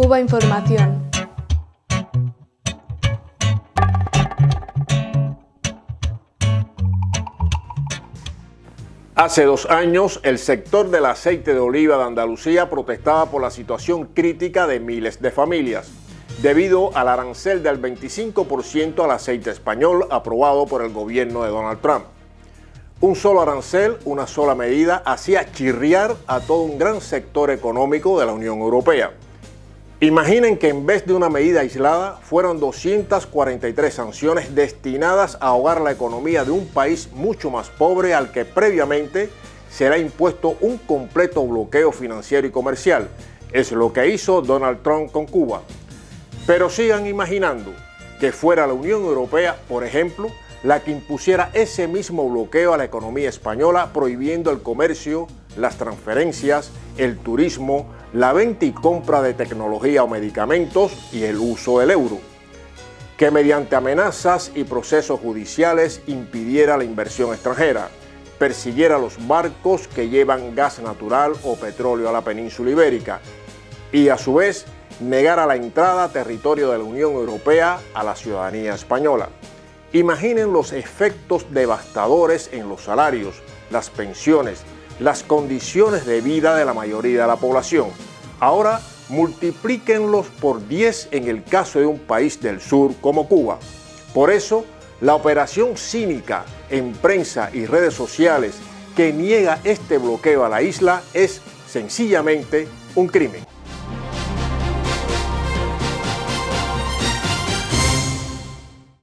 Cuba Información. Hace dos años, el sector del aceite de oliva de Andalucía protestaba por la situación crítica de miles de familias, debido al arancel del 25% al aceite español aprobado por el gobierno de Donald Trump. Un solo arancel, una sola medida, hacía chirriar a todo un gran sector económico de la Unión Europea. Imaginen que en vez de una medida aislada, fueron 243 sanciones destinadas a ahogar la economía de un país mucho más pobre al que previamente se le ha impuesto un completo bloqueo financiero y comercial. Es lo que hizo Donald Trump con Cuba. Pero sigan imaginando que fuera la Unión Europea, por ejemplo, la que impusiera ese mismo bloqueo a la economía española prohibiendo el comercio, las transferencias, el turismo, la venta y compra de tecnología o medicamentos y el uso del euro. Que mediante amenazas y procesos judiciales impidiera la inversión extranjera, persiguiera los barcos que llevan gas natural o petróleo a la península ibérica y a su vez negara la entrada a territorio de la Unión Europea a la ciudadanía española. Imaginen los efectos devastadores en los salarios, las pensiones, las condiciones de vida de la mayoría de la población. Ahora multiplíquenlos por 10 en el caso de un país del sur como Cuba. Por eso, la operación cínica en prensa y redes sociales que niega este bloqueo a la isla es sencillamente un crimen.